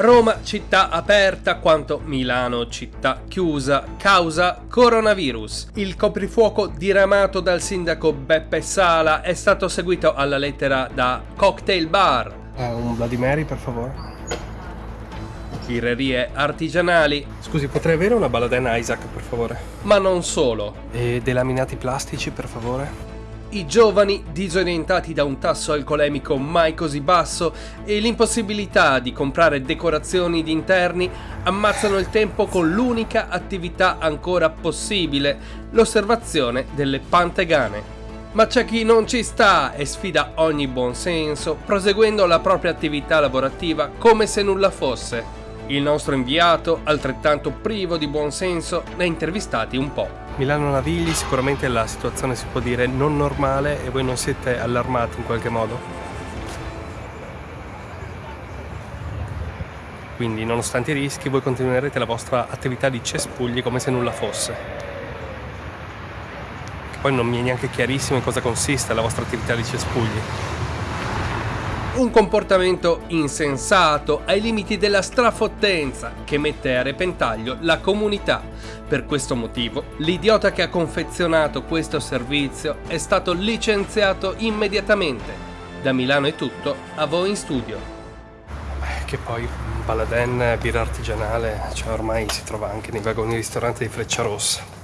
Roma città aperta quanto Milano città chiusa causa coronavirus. Il coprifuoco diramato dal sindaco Beppe Sala è stato seguito alla lettera da Cocktail Bar. Eh, un Bloody Mary per favore. Birrerie artigianali. Scusi, potrei avere una Baladen Isaac per favore? Ma non solo. E dei laminati plastici per favore? I giovani, disorientati da un tasso alcolemico mai così basso e l'impossibilità di comprare decorazioni di interni, ammazzano il tempo con l'unica attività ancora possibile, l'osservazione delle pantegane. Ma c'è chi non ci sta e sfida ogni buonsenso, proseguendo la propria attività lavorativa come se nulla fosse. Il nostro inviato, altrettanto privo di buonsenso, ne ha intervistati un po'. Milano Navigli sicuramente la situazione si può dire non normale e voi non siete allarmati in qualche modo? Quindi nonostante i rischi voi continuerete la vostra attività di cespugli come se nulla fosse. Poi non mi è neanche chiarissimo in cosa consiste la vostra attività di cespugli. Un comportamento insensato ai limiti della strafottenza che mette a repentaglio la comunità. Per questo motivo, l'idiota che ha confezionato questo servizio è stato licenziato immediatamente. Da Milano è tutto, a voi in studio. Beh, che poi Baladen, birra artigianale, cioè ormai si trova anche nei vagoni ristoranti di Freccia Rossa.